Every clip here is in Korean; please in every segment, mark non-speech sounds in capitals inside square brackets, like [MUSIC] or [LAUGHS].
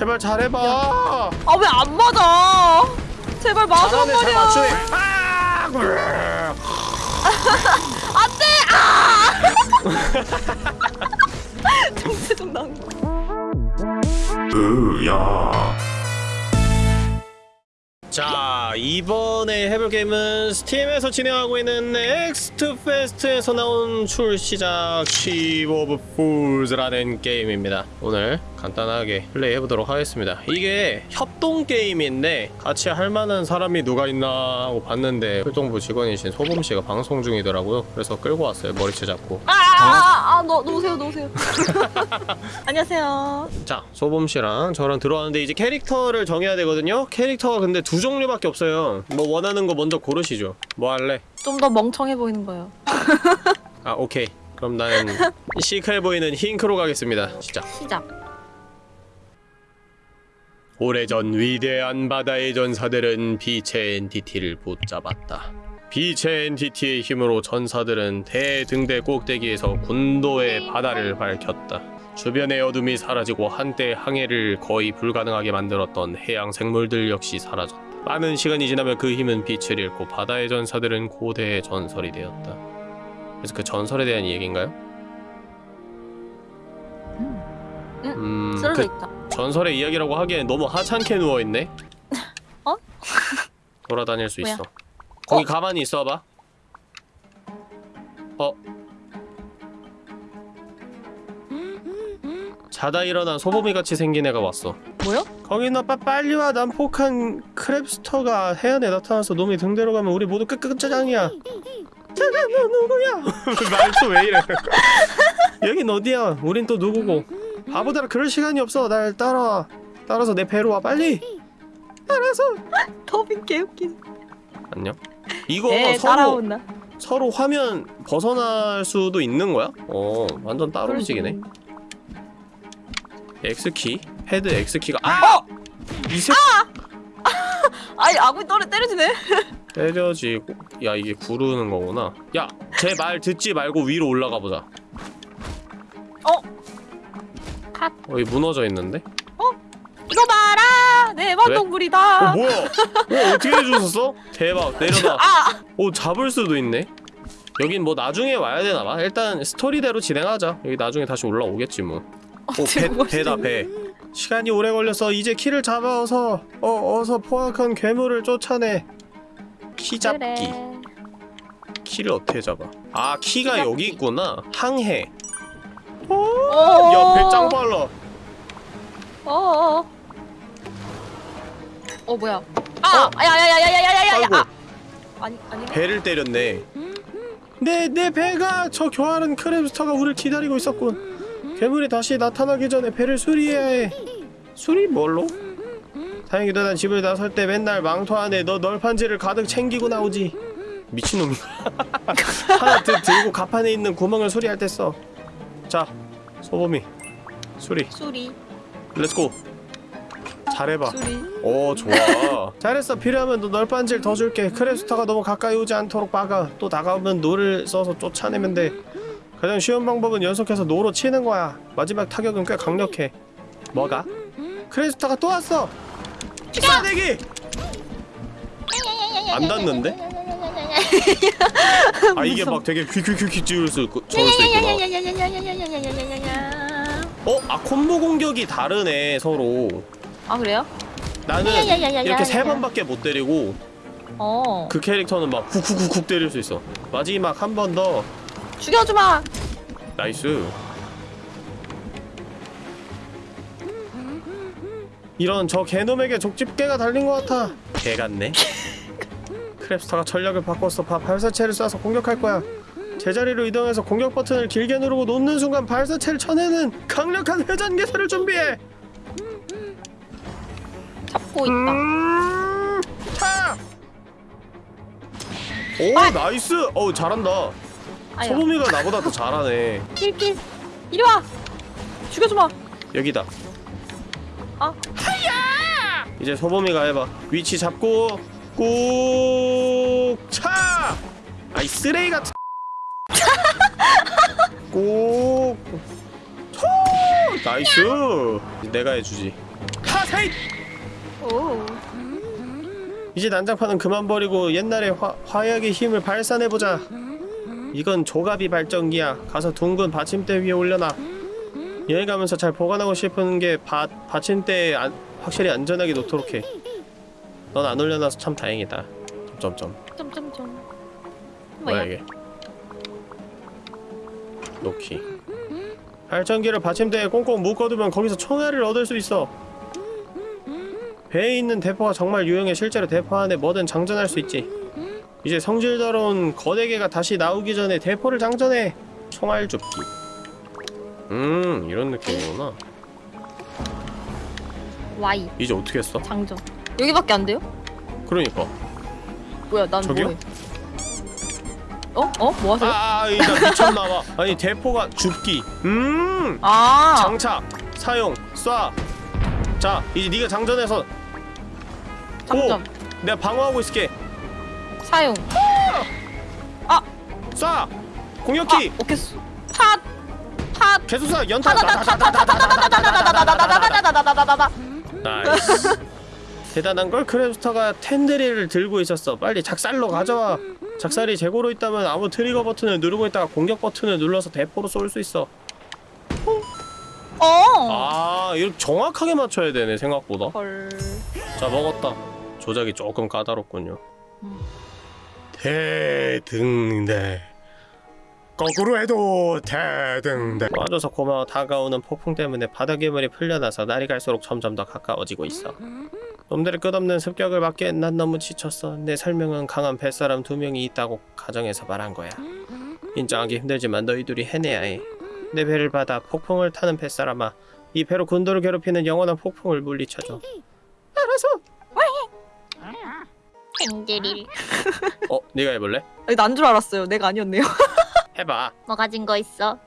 제발 잘해봐 아 왜 안 맞아? 제발 잘하네 잘 말이야. 맞추네 [LAUGHS] 아! [LAUGHS] 정체적 난. 으야 자 이번에 해볼 게임은 스팀에서 진행하고 있는 Next Fest에서 나온 출시작 Ship of Fools라는 게임입니다. 오늘 간단하게 플레이해보도록 하겠습니다. 이게 협동 게임인데 같이 할만한 사람이 누가 있나 하고 봤는데 활동부 직원이신 소범씨가 방송 중이더라고요. 그래서 끌고 왔어요 머리채 잡고. 아아아 너 놓으세요 놓으세요. [LAUGHS] 안녕하세요. 자 소범씨랑 저랑 들어왔는데 이제 캐릭터를 정해야 되거든요. 캐릭터가 근데 두 종류밖에 없어요. 뭐 원하는 거 먼저 고르시죠. 뭐 할래? 좀 더 멍청해 보이는 거예요. [LAUGHS] 아 오케이. 그럼 나는 시크해 보이는 힌크로 가겠습니다. 시작. 시작. 오래전 위대한 바다의 전사들은 빛의 엔티티를 붙잡았다. 빛의 엔티티의 힘으로 전사들은 대등대 꼭대기에서 군도의 바다를 밝혔다. 주변의 어둠이 사라지고 한때 항해를 거의 불가능하게 만들었던 해양 생물들 역시 사라졌다 많은 시간이 지나며 그 힘은 빛을 잃고 바다의 전사들은 고대의 전설이 되었다 그래서 그 전설에 대한 얘기인가요? 음, 쓰러져 그 있다. 전설의 이야기라고 하기엔 너무 하찮게 누워있네? [LAUGHS] 어? [LAUGHS] 돌아다닐 수 뭐야? 있어 거기 가만히 있어봐 어? 자다 일어난 소보미같이 생긴 애가 왔어 뭐요? 거긴 오빠 빨리 와. 난 폭한 크랩스터가 해안에 나타나서 놈이 등대로 가면 우리 모두 끝끝짜장이야. 짜장 너 누구야? [LAUGHS] 말투 왜 이래? [LAUGHS] 여긴 어디야? 우린 또 누구고? 바보들아 그럴 시간이 없어. 날 따라와. 따라서 내 배로 와 빨리. 따라서. 더빙 개웃긴. 안녕. 이거 네 서로 따라온다. 서로 화면 벗어날 수도 있는 거야? 어 완전 따로 움직이네. X키 패드 X키가 아! 이 새... [LAUGHS] 아이 아구 떨어 때려지네. [LAUGHS] 때려지고 야 이게 구르는 거구나. 야 제 말 듣지 말고 위로 올라가 보자. 컷. 어이 무너져 있는데? 이거 봐라! 내 원동물이다. 어 뭐야? 어 어떻게 해주셨어? 대박 내려놔. [LAUGHS] 아! 오 잡을 수도 있네. 여긴 뭐 나중에 와야 되나봐. 일단 스토리대로 진행하자. 여기 나중에 다시 올라오겠지 뭐. 배, 어떻게 배다 배 시간이 오래 걸려서 이제 키를 잡아서 어, 어서 포악한 괴물을 쫓아내 키 잡기 그래. 키를 어떻게 잡아 아 키가 키 여기. 있구나 항해 어. 야배짱 빨라 어어. 어 뭐야? 아, 아야야야야야야야야. 아이고 아, 아니 아니. 배를 때렸네 내, 내 배가 저 교활한 크랩스터가 우리를 기다리고 있었군 괴물이 다시 나타나기 전에 배를 수리해야 해. 수리 뭘로? 다행히도 난 집을 나설 때 맨날 망토 안에 너 널판지를 가득 챙기고 나오지. 미친놈. [LAUGHS] 하나 드, 들고 갑판에 있는 구멍을 수리할 때 써 자 소범이. 수리. 수리. let's go 잘해봐. 수리. 오 좋아. [LAUGHS] 잘했어. 필요하면 너 널빤지를 더 줄게. 크랩스터가 너무 가까이 오지 않도록 막아. 또 다가오면 노를 써서 쫓아내면 돼 가장 쉬운 방법은 연속해서 노로 치는 거야 마지막 타격은 꽤 강력해 뭐가? 크랩스터가 또 왔어 쏴대기! 안 닿는데? 아 이게 막 되게 퀴퀴퀴퀴 찍을 수 있고 저을 수 있구나 어? 아 콤보 공격이 다르네 서로 아 그래요? 나는 이렇게 세 번밖에 못 때리고 어. 그 캐릭터는 막 쿡쿡쿡쿡 때릴 수 있어 마지막 한 번더 죽여주마. nice 이런 저 개놈에게 족집게가 달린 것 같아 개 같네 크랩스터가 전략을 바꿨어 바 발사체를 쏴서 공격할 거야 제자리로 이동해서 공격 버튼을 길게 누르고 놓는 순간 발사체를 쳐내는 강력한 회전 태세를 준비해 잡고 있다. 음, 차! 오 아! nice 어우 잘한다. 소범이가 나보다 더 잘하네. 킬킬 이리 와. 죽여줘봐 여기다. 어? 아 하야! 이제 소범이가 해봐. 위치 잡고 꼭차! 아이 쓰레기 같은. [LAUGHS] 꼭 초! nice. 내가 해주지. 하세이! 오. 이제 난장판은 그만 버리고 옛날의 화, 화약의 힘을 발산해보자. 이건 조갑이 발전기야. 가서 둥근 받침대 위에 올려놔. 여행 가면서 잘 보관하고 싶은 게 바, 받침대에 안, 확실히 안전하게 놓도록 해. 넌 안 올려놔서 참 다행이다. 점점점. 점점점. 뭐야 이게? 놓기. 발전기를 받침대에 꽁꽁 묶어두면 거기서 총알을 얻을 수 있어. 배에 있는 대포가 정말 유용해 실제로 대포 안에 뭐든 장전할 수 있지. 이제 성질더러운 거대개가 다시 나오기 전에 대포를 장전해! 총알 줍기. 음 이런 느낌이구나. 와이. 이제 어떻게 했어? 장전. 여기밖에 안 돼요? 그러니까. 뭐야 난 저기요? 뭐해? 어? 어? 뭐 하세요? 아, 아이 나 미쳤나봐. 아니 대포가 줍기. 음 아. 장착 사용 쏴자 이제 네가 장전해서. 장전. 오, 내가 방어하고 있을게. 사용. 아! 쏴! 공격기! 오케이. 파! 파! 계속 쏴! 연타! 대단한걸 크레스터가 텐데리를 들고 있었어 빨리 작살로 가져와 작살이 재고로 있다면 아무 트리거 버튼을 누르고 있다가 공격 버튼을 눌러서 대포로 쏠수 있어 어! 아 이렇게 정확하게 맞춰야 되네 생각보다 헐. 자 먹었다 조작이 조금 까다롭군요 음. 대등대 거꾸로 해도 대등대 와줘서 고마워 다가오는 폭풍 때문에 바다 괴물이 풀려나서 날이 갈수록 점점 더 가까워지고 있어. 놈들의 끝없는 습격을 막기엔 난 너무 지쳤어. 내 설명은 강한 뱃사람 두 명이 있다고 가정해서 말한 거야. 인정하기 힘들지만 너희들이 해내야 해내 배를 받아 폭풍을 타는 뱃사람아 이 배로 군도를 괴롭히는 영원한 폭풍을 물리쳐줘. 알아서 땡들일 어? 네가 해볼래? 난줄 알았어요. 내가 아니었네요. [LAUGHS] 해봐 뭐 가진 거 있어?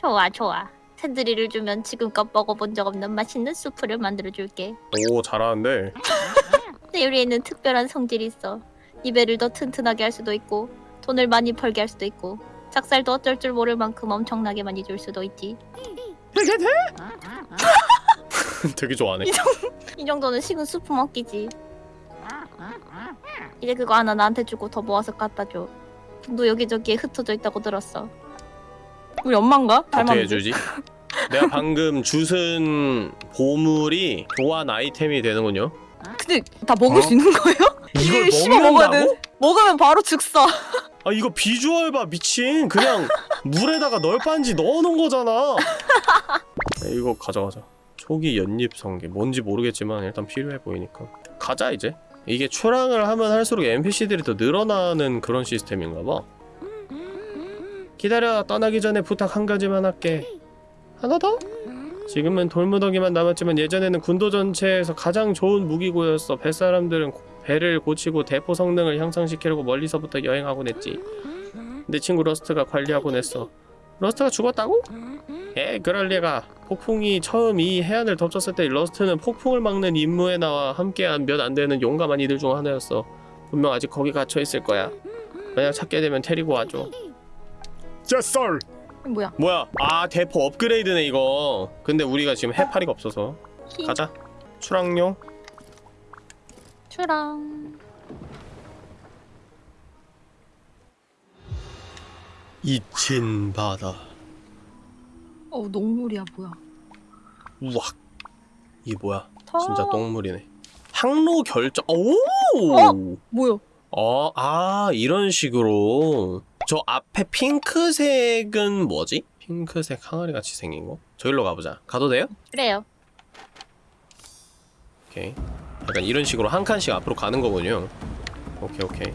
좋아 좋아 샌드리를 주면 지금껏 먹어본 적 없는 맛있는 수프를 만들어줄게 오 잘하는데 내 요리에는 특별한 성질이 있어 이 배를 더 튼튼하게 할 수도 있고 돈을 많이 벌게 할 수도 있고 작살도 어쩔 줄 모를 만큼 엄청나게 많이 줄 수도 있지 이게 돼? [LAUGHS] 되게 좋아하네 이 정도는 식은 수프 먹기지 이제 그거 하나 나한테 주고 더 모아서 갖다 줘 돈도 여기저기에 흩어져 있다고 들었어 우리 엄마인가? 어떻게. 해주지? 내가 방금 주슨 보물이 교환 아이템이 되는군요 근데 다 먹을 어? 수 있는 거예요? 이걸 먹는다고? 돼. 먹으면 바로 즉사. 아 이거 비주얼 봐 미친 그냥 물에다가 널빤지 넣어놓은 거잖아 [LAUGHS] 네, 이거 가져가자 초기 연잎 성게 뭔지 모르겠지만 일단 필요해 보이니까. 가자 이제. 이게 출항을 하면 할수록 NPC들이 더 늘어나는 그런 시스템인가 봐. 기다려. 떠나기 전에 부탁 한 가지만 할게. 하나 더? 지금은 돌무더기만 남았지만 예전에는 군도 전체에서 가장 좋은 무기고였어. 뱃사람들은 고- 배를 고치고 대포 성능을 향상시키려고 멀리서부터 여행하곤 했지. 내 친구 러스트가 관리하곤 했어 러스트가 죽었다고? 에 그럴 리가 폭풍이 처음 이 해안을 덮쳤을 때 러스트는 폭풍을 막는 임무에 나와 함께한 몇 안 되는 용감한 이들 중 하나였어. 분명 아직 거기 갇혀 있을 거야. 만약 찾게 되면 데리고 와줘. zet썰! 뭐야? 뭐야? 아 대포 업그레이드네 이거. 근데 우리가 지금 해파리가 없어서. 가자. 출항용. 출항 잊힌 바다 어 농물이야 뭐야? 우악 이게 뭐야 더... 진짜 똥물이네 항로 결정 오 어? 뭐야? 어, 아, 이런 식으로. 저 앞에 핑크색은 뭐지? 핑크색 항아리 같이 생긴 거? 저기로 가보자. 가도 돼요? 그래요 오케이. 약간 이런 식으로 한 칸씩 앞으로 가는 거군요. 오케이, 오케이.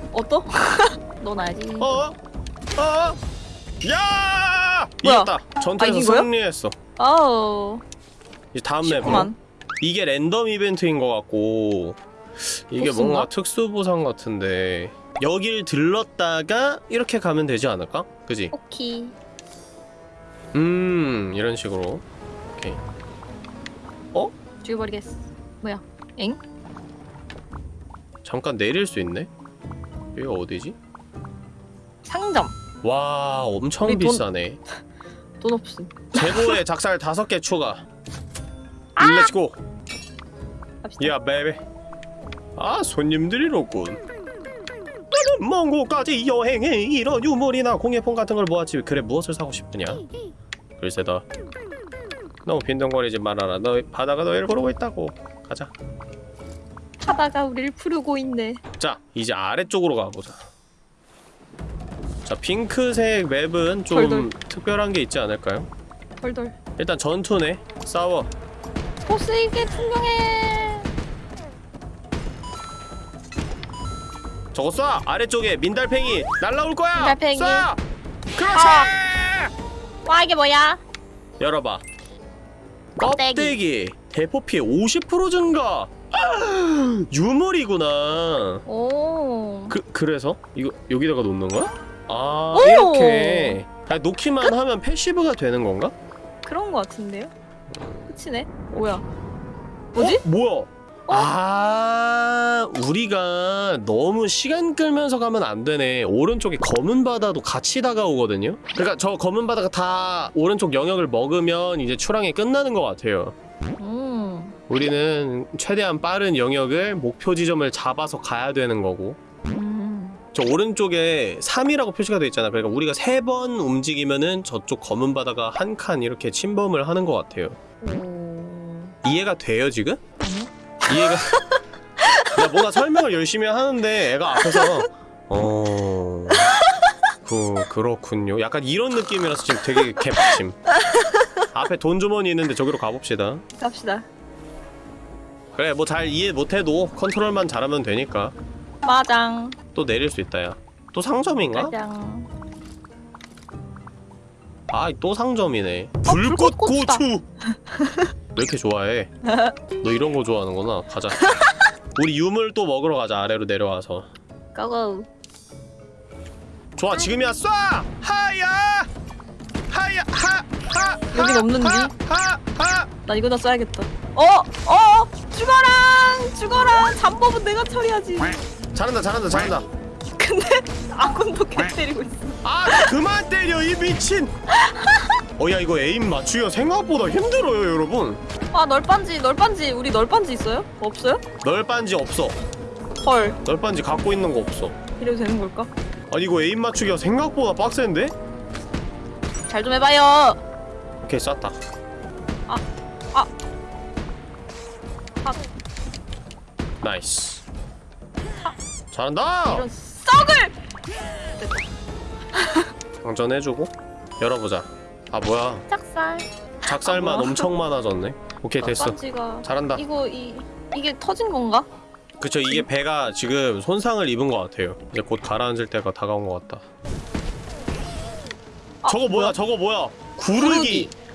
어떠? [LAUGHS] 넌 알지. 어? 어? 야! 뭐야? 이겼다. 전투에서 아, 승리했어. 아우. 이제 다음 맵으로. 이게 랜덤 이벤트인 것 같고 이게 보스인가? 뭔가 특수 보상 같은데 여길 들렀다가 이렇게 가면 되지 않을까? 그지? 오케이. 음 이런 식으로. 어? 죽여버리겠어. 뭐야? 엥? 잠깐 내릴 수 있네? 여기가 어디지? 상점. 와 엄청 비싸네. [LAUGHS] 돈 없음. 재고에 [LAUGHS] 작살 다섯 개 추가. 아! Let's 야 베이비 아 손님들이로군. 먼 곳까지 여행해. 이런 유물이나 공예품 같은 걸 모았지 그래 무엇을 사고 싶으냐? 글쎄다. 너무 빈둥거리지 말아라. 너 바다가 너를 고르고 있다고. 가자. 하다가 우리를 푸르고 있네 자 이제 아래쪽으로 가보자 자 핑크색 맵은 좀 덜덜. 특별한 게 있지 않을까요? 덜덜 일단 전투네 싸워 어, 보스에게 분명해 저거 쏴! 아래쪽에 민달팽이 날라올 거야! 민달팽이 쏴! 그렇지! 어. 와 이게 뭐야? 열어봐 껍데기, 껍데기. 대포 피해 50% 증가! 유물이구나. 오. 그, 그래서? 이거, 여기다가 놓는 거야? 아, 오! 이렇게. 아, 놓기만 끝? 하면 패시브가 되는 건가? 그런 거 같은데요? 끝이네. 뭐야. 어? 뭐지? 어? 뭐야? 아 우리가 너무 시간 끌면서 가면 안 되네 오른쪽에 검은 바다도 같이 다가오거든요 그러니까 저 검은 바다가 다 오른쪽 영역을 먹으면 이제 출항이 끝나는 것 같아요 음. 우리는 최대한 빠른 영역을 목표 지점을 잡아서 가야 되는 거고. 음. 저 오른쪽에 3이라고 표시가 되어 있잖아. 그러니까 우리가 3번 움직이면은 저쪽 검은 바다가 한 칸 이렇게 침범을 하는 것 같아요. 이해가 돼요 지금? 이해가 [LAUGHS] 야 뭔가 설명을 열심히 하는데 애가 앞에서. 어... 그, 그렇군요. 약간 이런 느낌이라서 지금 되게 개빡침. 앞에 돈 주머니 있는데 저기로 가봅시다. 갑시다. 그래 뭐 잘 이해 못해도 컨트롤만 잘하면 되니까 마장 또 내릴 수 있다 야또 상점인가? 마장 아또 상점이네 어, 불꽃, 고추! 왜 이렇게 좋아해? 너 이런 거 좋아하는구나 가자 우리 유물 또 먹으러 가자 아래로 내려와서 고고 좋아 지금이야 쏴! 하야! 하야! 하! 여긴 없는데? 나 이거다 써야겠다. 어! 어! 죽어라! 죽어라! 잠법은 내가 처리하지. 잘한다 잘한다 잘한다 근데 아군도 개 때리고 있어. 아 그만 때려 이 미친 어야 이거 에임 맞추기가 생각보다 힘들어요 여러분 아 널빤지 널빤지 우리 널빤지 있어요? 없어요? 널빤지 없어 헐 널빤지 갖고 있는 거 없어 이래도 되는 걸까? 아니 이거 aim 맞추기가 생각보다 빡센데? 잘 좀 해봐요. 오케이 쐈다 아! 아! 아! nice 아. 잘한다! 이런 썩을! 방전해주고 열어보자 아 뭐야 작살 작살만 아, 뭐야. 엄청 많아졌네 오케이 됐어 아, 잘한다 이거 이 이게 터진 건가? 그쵸 이게 배가 지금 손상을 입은 것 같아요 이제 곧 가라앉을 때가 다가온 것 같다 아, 저거 뭐야, 뭐야 저거 뭐야 구르기. 구르기.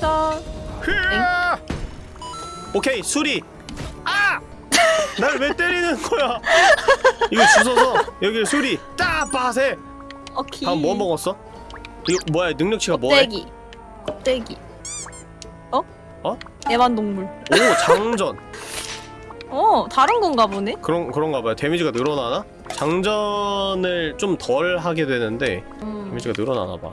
성전. 오케이 수리. 아! [LAUGHS] 날 왜 때리는 거야? 이거 주워서 여기 수리. 딱 빠세. 오케이. 다음 뭐 먹었어? 이거 뭐야 능력치가 껍데기. 껍데기. 어? 어? 애완동물. 오 장전. 어 다른 건가 보네? 그런 그런가 봐요. 데미지가 늘어나나? 장전을 좀 덜 하게 되는데 음. 데미지가 늘어나나 봐.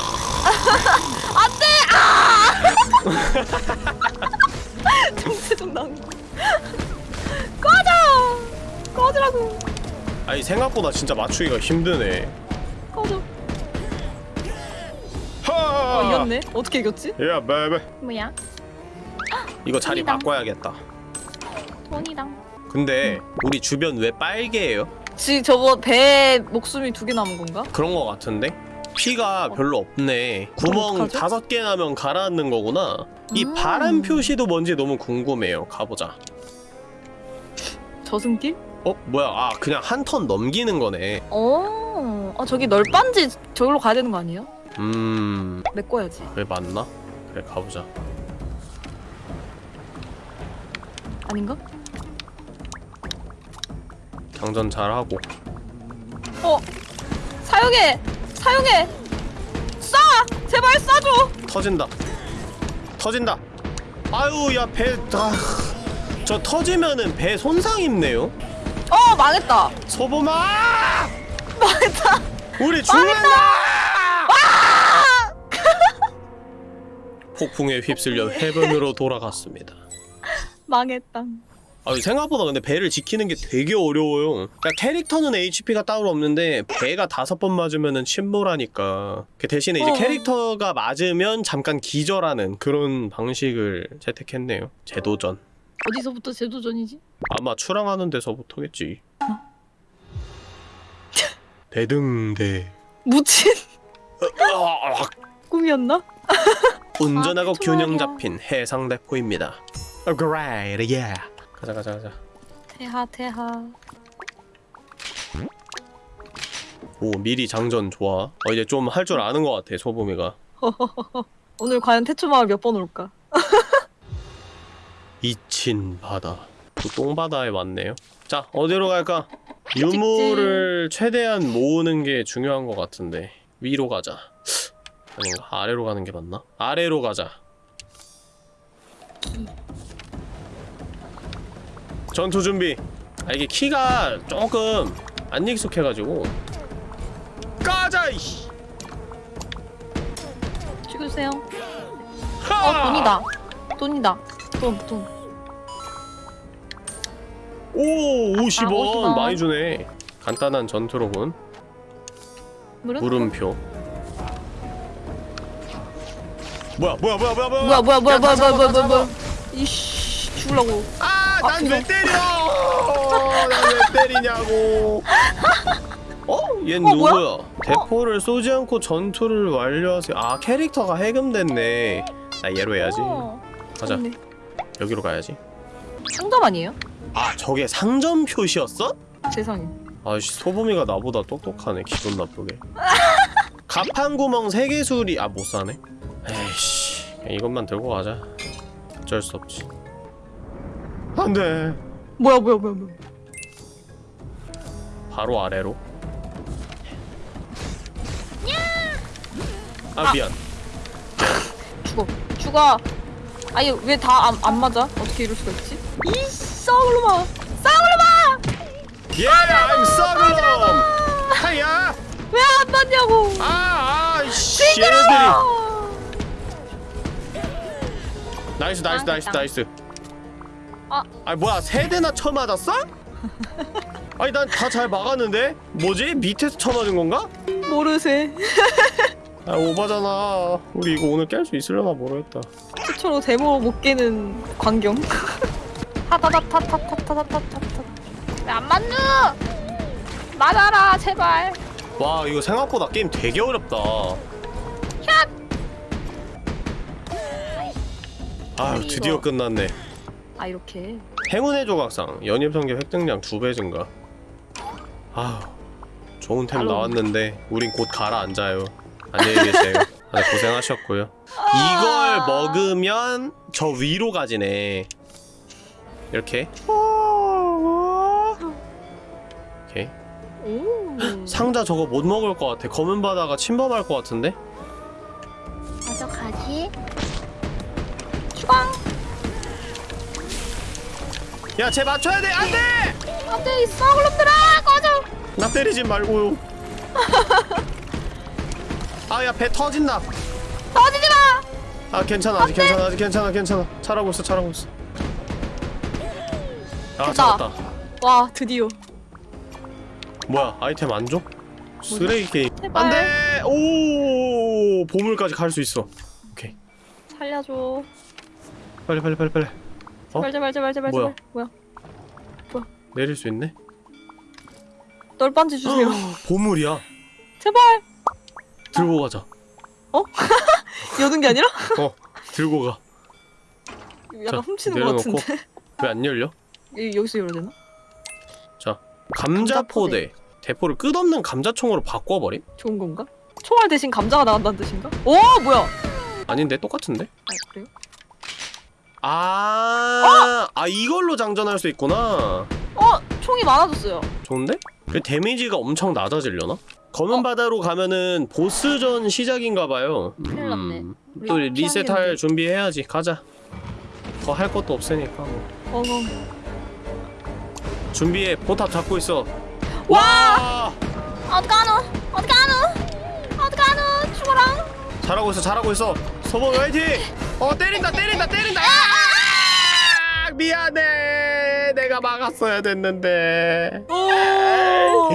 아 [LAUGHS] 그래. 정체적 나온 거 꺼져 꺼지라고 아니 생각보다 진짜 맞추기가 힘드네 꺼져 하 어 이겼네 어떻게 이겼지? 야 베베 뭐야 이거 자리 돈이다. 바꿔야겠다 돈이랑 근데 우리 주변 왜 빨개요? 지 저거 배 목숨이 두 개 남은 건가? 그런 거 같은데? 피가 별로 없네 구멍? 다섯 개 나면 가라앉는 거구나 이 음. 파란 표시도 뭔지 너무 궁금해요 가보자 저승길? 어? 뭐야 아 그냥 한 턴 넘기는 거네 어, 아 저기 널빤지 저기로 가야 되는 거 아니에요? 음... 메꿔야지 그래 맞나? 그래 가보자 아닌가? 장전 잘하고 어 사용해 사용해. 쏴! 제발 쏴줘. 터진다. 터진다. 아유 야 배 아, 저 터지면은 배 손상 입네요. 어 망했다. 소보마 망했다. 우리 죽는다! 폭풍에 휩쓸려 [LAUGHS] 해변으로 돌아갔습니다. 망했다 아 생각보다 근데 배를 지키는 게 되게 어려워요 그러니까 캐릭터는 HP가 따로 없는데 배가 다섯 번 맞으면은 침몰하니까 그 대신에 이제 어. 캐릭터가 맞으면 잠깐 기절하는 그런 방식을 채택했네요 재도전 어디서부터 제도전이지? 아마 출항하는 데서부터겠지 [LAUGHS] 대등대 묻힌 으악. 꿈이었나? 운전하고 아, 균형. 잡힌 해상대포입니다 어, Great, yeah. 가자 가자 가자. 태하 태하. 오 미리 장전 좋아. 어, 이제 좀 할 줄 아는 것 같아 소범이가. [LAUGHS] 오늘 과연 태초마을 몇 번 올까? [LAUGHS] 이친 바다. 또 똥바다에 왔네요. 자 어디로 갈까? 유물을 최대한 모으는 게 중요한 것 같은데. 위로 가자. 아닌가? 아래로 가는 게 맞나? 아래로 가자 전투 준비. 아 이게 키가 조금 안 익숙해가지고. 가자 이씨! 죽으세요. 하! 어 돈이다. 돈이다. 돈돈. 오 50원, 아, 50원. 많이 주네. 간단한 전투로군. 물은? 물음표. 뭐야 뭐야 뭐야 뭐야 뭐야? 뭐야 뭐야 뭐야 야, 뭐야 뭐야 뭐야. 이씨 죽으려고. 아, 난 앞뒤로. 왜 때려? [LAUGHS] 난 왜 때리냐고. 어? 얜 어, 뭐야? 누구야? 대포를 쏘지 않고 전투를 완료하세요. 아, 캐릭터가 해금됐네. 나 얘로 해야지. 어, 가자. 좋네. 여기로 가야지. 상점 아니에요? 아, 저게 상점 표시였어? 세상에 아씨, 소범이가 나보다 똑똑하네. 기분 나쁘게. [LAUGHS] 가판 구멍 세개 수리. 아, 못 사네. 에이씨, 이것만 들고 가자. 어쩔 수 없지. 안 돼. 뭐야 뭐야 뭐야 뭐야 바로 아래로. 아 미안. 죽어 죽어 아니 왜 다 안 안 맞아? 어떻게 이럴 수가 있지? 이 썩을놈아 썩을놈아 예, 임마 썩을놈. 하야. 왜 안 맞냐고 아, 아, 씨. 얘네들이. nice, nice, 아, nice. nice. 아. 아, 뭐야? 세 대나 쳐맞았어? [LAUGHS] 아니, 난 다 잘 막았는데? 뭐지? 밑에서 쳐맞은 건가? 모르세 [LAUGHS] 아, 오바잖아. 우리 이거 오늘 깰 수 있으려나 모르겠다. 최초로 데모 못 깨는 광경 타타타타타타타타타타 왜안 맞누 맞아라 제발 와, 이거 생각보다 게임 되게 어렵다. 아, 드디어. 끝났네. 아 이렇게. 행운의 조각상. 연입성계 획득량 두배 증가. 아 좋은 템 따로. 나왔는데 우린 곧 가라앉아요. 안녕히 계세요. 다들 고생하셨고요. 이걸 먹으면 저 위로 가지네. 이렇게. 오케이. 오. 음. 상자 저거 못 먹을 것 같아. 검은 바다가 침범할 것 같은데? 가져가지. 주광 야쟤 맞춰야 돼! 안 돼! 안 돼 이 썩을놈들아! 꺼져! 나 때리지 말고요 [LAUGHS] 아 야 배 터진다. 터지지 마! 아 괜찮아 아직 괜찮아 아직 괜찮아 괜찮아. 잘하고 있어 잘하고 있어. 아 됐다. 잡았다. 와 드디어. 뭐야 아이템 안 줘? 쓰레기 게임. 제발. 안돼! 오 보물까지 갈 수 있어. 오케이. 살려줘. 빨리 빨리 빨리 빨리. 어? 제발 제발 제발 제발 뭐야? 제발 뭐야 내릴 수 있네? 널빤지 주세요 보물이야 제발 들고 가자 [LAUGHS] 여는 게 아니라 어 들고 가 약간 자, 훔치는 것 내려놓고. 같은데 왜 안 열려? 이- 여기서 열어야 되나? 감자포대 대포를 끝없는 감자총으로 바꿔버림? 좋은 건가? 총알 대신 감자가 나간다는 뜻인가? 오 뭐야 아닌데 똑같은데? 아 그래요? 아, 아 이걸로 장전할 수 있구나. 어 총이 많아졌어요 좋은데? 그 데미지가 엄청 낮아지려나? 검은 어? 바다로 가면은 보스전 시작인가봐요. 음, 큰일 났네. 또 우리 리셋할. 준비해야지. 가자. 더 할 것도 없으니까. 뭐. 어머 준비해. 포탑 잡고 있어. 와! 어떡하노? 어떡하노? 어떡하노? 죽어라. 잘하고 있어. 잘하고 있어. 소범 화이팅! 어 때린다 때린다 때린다. 아! 미안해. 내가 막았어야 됐는데. 오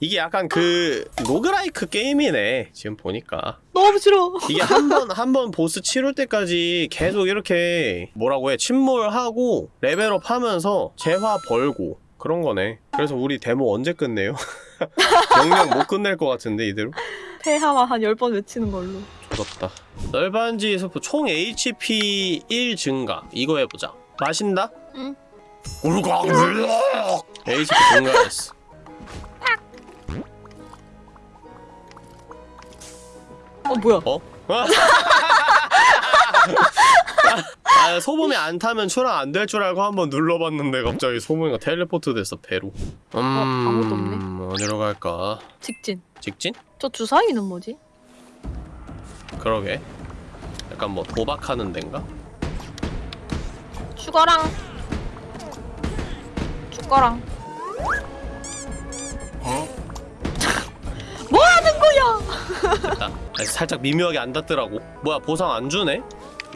이게 약간 그 roguelike 게임이네 지금 보니까 너무 싫어 이게 한 번 한 번 보스 치룰 때까지 계속 이렇게 뭐라고 해 침몰하고 level up 하면서 재화 벌고 그런 거네 그래서 우리 데모 언제 끝내요? [LAUGHS] 영영 못 끝낼 것 같은데 이대로? 폐하와 한 10번 외치는 걸로 조졌다 널반지 서프 총 HP 1 증가 이거 해보자 마신다? 응. 울광 HP 증가했어 어 뭐야 어? [LAUGHS] 아, 소범이 안 타면 출항 안 될 줄 알고 한번 눌러봤는데 갑자기 소범이가 텔레포트 됐어 배로 음... 아무것도 없네. 어디로 갈까? 직진 직진? 저 주사위는 뭐지? 그러게. 약간 뭐 도박하는 데인가? 죽어랑. 죽어랑. [LAUGHS] 뭐 하는 거야? 됐다. 아니, 살짝 미묘하게 안 닿더라고. 뭐야 보상 안 주네?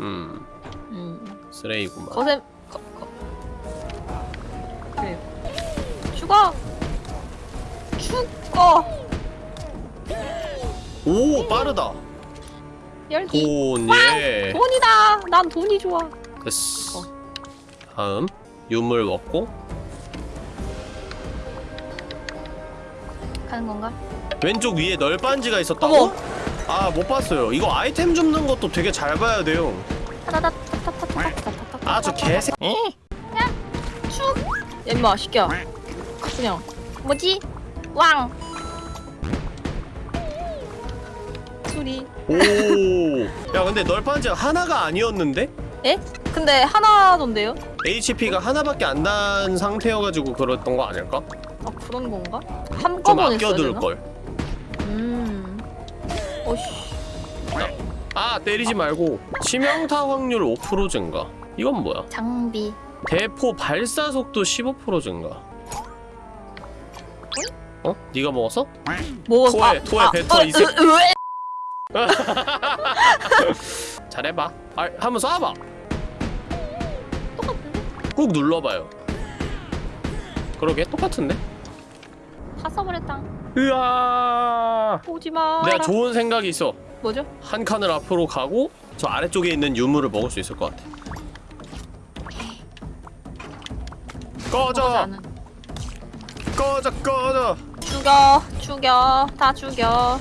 음. 음. 쓰레기구만. 거셈 거, 거. 그래. 죽어 죽어 오 빠르다 열기 돈 예 돈이다 난 돈이 좋아 됐어 어. 다음 유물 먹고 가는 건가? 왼쪽 위에 널빤지가 있었다고? 아 못 봤어요 이거 아이템 줍는 것도 되게 잘 봐야 돼요 타다다타타타타타타타. 아저 개새 야 임마 시끼야 그냥 뭐지? 왕. 오야 근데 널빤지가 하나가 아니었는데? 에? 근데 하나던데요? HP가 하나밖에 안 난 상태여가지고 그랬던 거 아닐까? 아 그런 건가? 좀 한꺼번에 써야 되나? 아껴둘걸 음 어씨 아 때리지 말고 치명타 확률 5% 증가 이건 뭐야? 장비. 대포 발사 속도 15% 증가 어? 네가 먹었어? 뭐 토해, 토해, 뱉어, 이 새끼. 으, 으, [LAUGHS] 잘해봐 아, 한번 쏴봐 똑같은데? 꾹 눌러봐요 그러게 똑같은데? 다 써버렸다. 으아 오지마 내가 좋은 생각이 있어 뭐죠? 한 칸을 앞으로 가고 저 아래쪽에 있는 유물을 먹을 수 있을 것 같아 꺼져. 꺼져 꺼져 죽여 죽여 다 죽여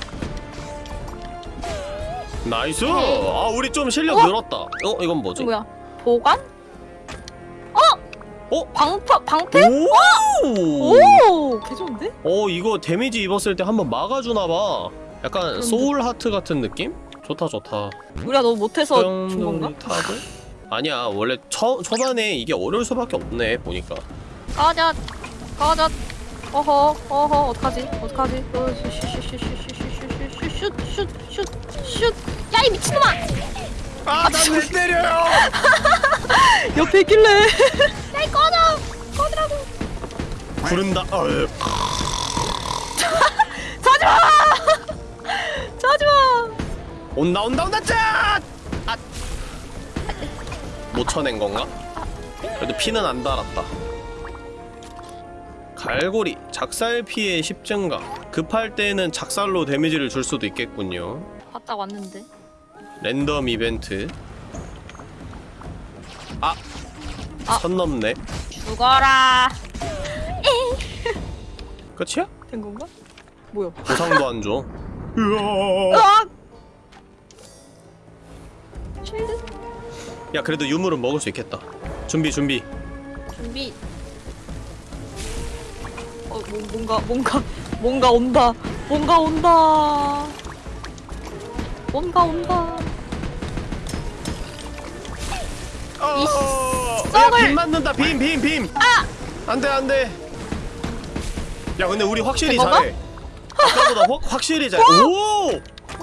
nice 아 우리 좀 실력 어? 늘었다 어 이건 뭐지? 뭐야 보관? 어? 방파 방패? 오! 오 개좋은데? 어 이거 데미지 입었을 때 한번 막아주나봐 약간 그런데- soul heart 같은 느낌? 좋다 좋다 우리가 너무 못해서 준 건가? 아니야 원래 초, 초반에 이게 어려울 수밖에 없네 보니까 꺼져 꺼져 어허 어허 어떡하지 어떡하지 어, 슛슛 슛슛슛슛슛슛 야 이 미친놈아! 아난왜 때려요 [LAUGHS] 옆에 있길래 야 이 꺼져! 꺼지라고! 구른다 어휴. 자지마 자지마 온다 온다 온다 짠! 아. 못 쳐낸 건가? 그래도 피는 안 달았다. 갈고리 작살 피해 10 증가. 급할 때는 작살로 데미지를 줄 수도 있겠군요. 왔다 왔는데 랜덤 이벤트. 아, 아. 선 넘네. 죽어라 끝이야? 된 건가? 뭐야 보상도 안 줘. 으악 쉴드 야 그래도 유물은 먹을 수 있겠다. 준비 준비. 준비 어 뭐, 뭔가 뭔가 뭔가 온다 뭔가 온다 뭔가 온다 어, 썩을- 야, 빔 맞는다 빔 빔 빔. 아! 안 돼 안 돼. 야 근데 우리 확실히? 잘해. 아까보다 확 확실히 잘해. 오!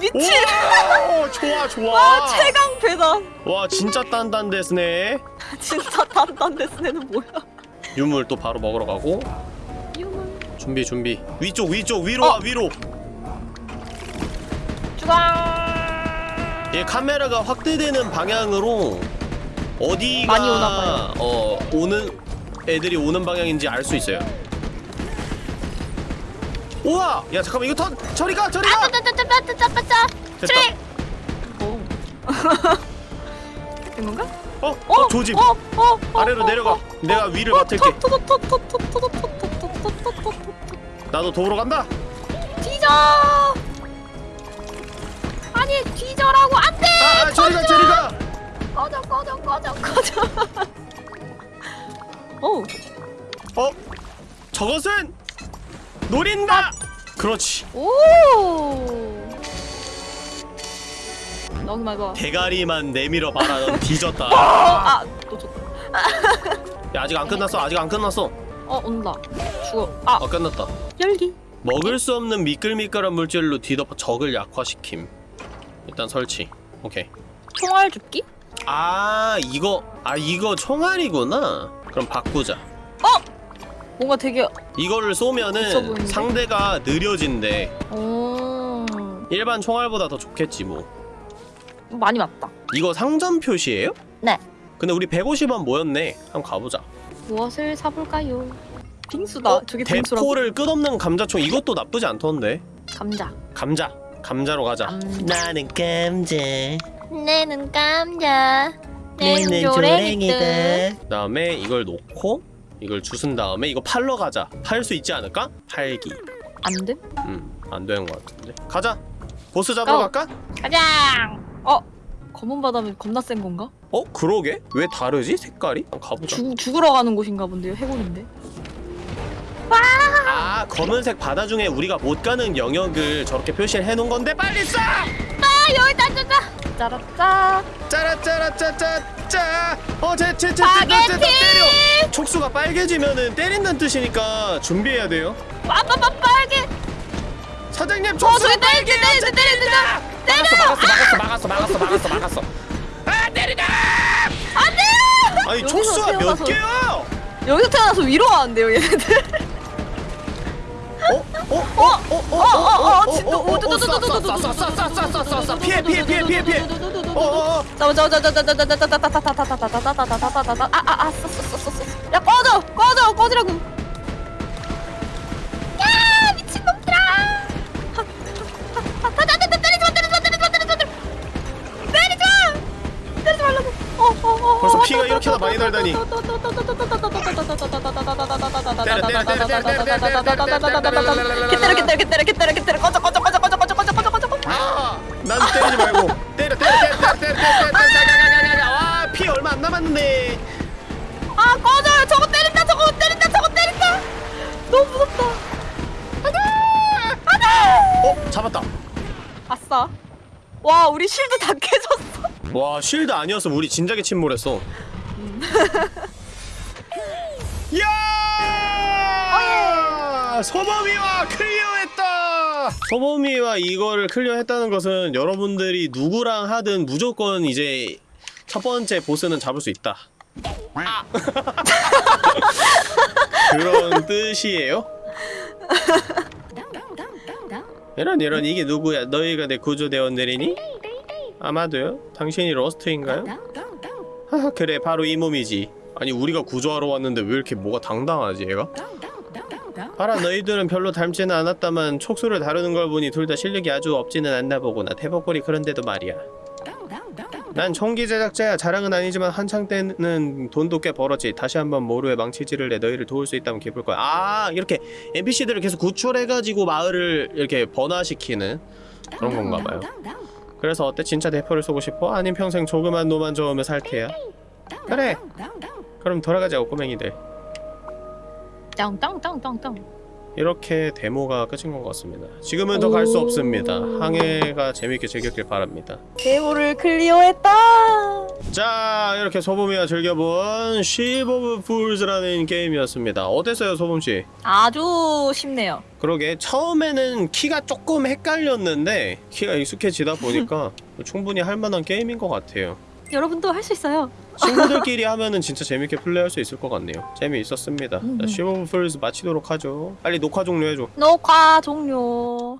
미친 오! 좋아 좋아. 와 최강 배다 와 진짜 단단데스네. [LAUGHS] 진짜 단단데스네는 뭐야 유물 또 바로 먹으러 가고 준비 준비. 위쪽 위쪽 위로 어. 와 위로. 주강 얘 카메라가 확대되는 방향으로 어디가 많이 오나 봐요. 어 오는 애들이 오는 방향인지 알 수 있어요. 우와! 야 잠깐만 이거 턴 저리 가 저리 가! 짜짜짜짜짜짜짜짜! 됐다. 오. 된 건가? 어? 어? 조짐! 어? 어? 어? 아래로 어? 내려가. 어? 내가 위를 어? 맡을게. 터, 터, 터, 터, 터, 터, 터, 터. 나도 도우러 간다. 뒤져! 아니 뒤져라고 안 돼! 아, 아 저리 가 저리 가. 꺼져 꺼져 꺼져 꺼져. 오 [LAUGHS] 어? 저것은 노린다. 그렇지. 오. 너기만 봐. 대가리만 내밀어 봐라. 넌 뒤졌다. [LAUGHS] 아또 줬다. 야 아직 안 끝났어. 아직 안 끝났어. 어 온다. 죽어. 아 아 끝났다. 열기. 먹을 수 없는 미끌미끌한 물질로 뒤덮어 적을 약화시킴. 일단 설치. 오케이. 총알 줍기? 아 이거 아 이거 총알이구나. 그럼 바꾸자. 뭔가 되게 이거를 있어 쏘면은 보이는데? 상대가 느려진대. 오 일반 총알보다 더 좋겠지 뭐. 많이 맞다. 이거 상점 표시예요? 네. 근데 우리 150원 모였네. 한번 가보자. 무엇을 사볼까요? 빙수다. 어? 저게 빙수라고. 대포를 끝없는 감자총 이것도 나쁘지 않던데. 감자. 감자. 감자로 가자. 감자. 나는 감자. 내는 감자. 내는 조랭이들. 그다음에 이걸 놓고 이걸 주순 다음에 이거 팔러 가자. 팔 수 있지 않을까? 팔기. 안 돼? 음, 안 되는 것 같은데. 가자. 보스 잡으러 go! 갈까? 가자! 어 검은 바다면 겁나 센 건가? 어, 그러게? 왜 다르지? 색깔이? 가보자. 죽 죽으러 가는 곳인가 본데요. 해골인데. 아, 검은색 바다 중에 우리가 못 가는 영역을 저렇게 표시를 해놓은 건데 빨리 쏴! 아 여기다 줬다! 짜라짜. 짜라짜라짜짜짜! 어, 제, 제, 제, 제, 제, 스파게티! 제, 때려! 촉수가 빨개지면은 때린다는 뜻이니까 준비해야 돼요. 빠빠빠 빨개! 사장님, 어 촉수 때리 때리 때리. 막았어, 막았어, 막았어, 막았어, 막았어, 막았어. 아, 때리자! 안 돼! 아니, 여기서 촉수가 몇 태어나서- 개야? 여기서 태어나서 위로 가는데요 얘네들. 어? 어? 어? 어? 어? 어? 어어어 어? 어? 어? 쏴, 피해, 피해, 피해, 피해, 피해. 어, 어, 어. 잡아 잡아 잡아 잡아 잡아 잡아 잡아 잡아 잡아 잡아 잡아 잡아 잡아 잡아 아아아 쏘쏘쏘쏘 야 꺼져 꺼져 꺼지라고 야 벌써 피가 이렇게나 많이 날다니. 개때려 개때려 개때려 개때려 개때려 꺼져 꺼져 꺼져 꺼져 꺼져 꺼져 꺼져 꺼져 꺼져 아! 난 때리지 말고 때려 때려 때려 때려 때려 때려 때려 때려 와, 피 얼마 안 남았는데. 아 꺼져 저거 때린다 저거 때린다 저거 때린다 너무 무섭다 어? 잡았다. 아싸 와 우리 실드 다 깨졌어 와, 쉴드 아니었으면 우리 진작에 침몰했어. [LAUGHS] 야! 자 소범이와 클리어했다 소범이와 이거를 클리어했다는 것은 여러분들이 누구랑 하든 무조건 이제 첫 번째 보스는 잡을 수 있다 [LAUGHS] 그런 뜻이에요? [LAUGHS] 이런 이런 이게 누구야 너희가 내 구조대원들이니? 아마도요? 당신이 러스트인가요? 하하 그래 바로 이 몸이지. 아니 우리가 구조하러 왔는데 왜 이렇게 뭐가 당당하지 얘가? 봐라 너희들은 별로 닮지는 않았다만 촉수를 다루는 걸 보니 둘 다 실력이 아주 없지는 않나 보구나 대복거리 그런데도 말이야. 난 총기 제작자야. 자랑은 아니지만 한창 때는 돈도 꽤 벌었지. 다시 한번 모루에 망치질을 내 너희를 도울 수 있다면 기쁠 거야. 아 이렇게 NPC들을 계속 구출해가지고 마을을 이렇게 번화시키는 그런 건가 봐요 그래서 어때 진짜 대포를 쏘고 싶어? 아님 평생 조그만 노만 저으며 살 테야 그래 그럼 돌아가자고 꼬맹이들 땅땅땅땅땅. 이렇게 데모가 끝인 것 같습니다 지금은 더 갈 수 없습니다 항해가 재밌게 즐겼길 바랍니다 데모를 클리어했다. 자 이렇게 소범이가 즐겨본 of Fools라는 게임이었습니다 어땠어요 소범씨? 아주 쉽네요. 그러게 처음에는 키가 조금 헷갈렸는데 키가 익숙해지다 보니까 [LAUGHS] 충분히 할만한 게임인 것 같아요 여러분도 할 수 있어요. 친구들끼리 하면은 진짜 재밌게 플레이할 수 있을 것 같네요 재미있었습니다 음. 자, Fools 마치도록 하죠 빨리 녹화 종료해줘 녹화 종료.